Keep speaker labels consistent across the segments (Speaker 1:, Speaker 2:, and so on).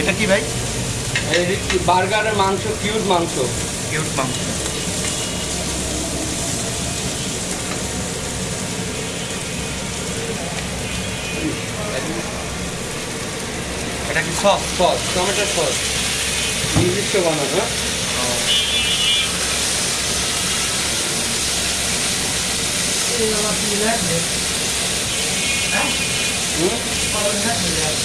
Speaker 1: এটা কি ভাই?
Speaker 2: বার্গারের মাংস কিউট মাংস।
Speaker 1: কিউট মাংস। এটা কি সস?
Speaker 2: Sauce tomato sauce. নিজস্ব বানানো হুম?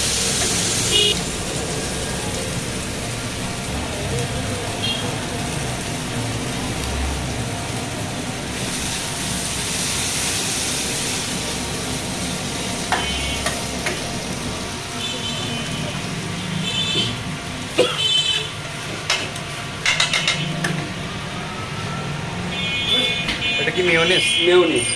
Speaker 1: এটা কি মিওনিস
Speaker 2: মেয়নিজ।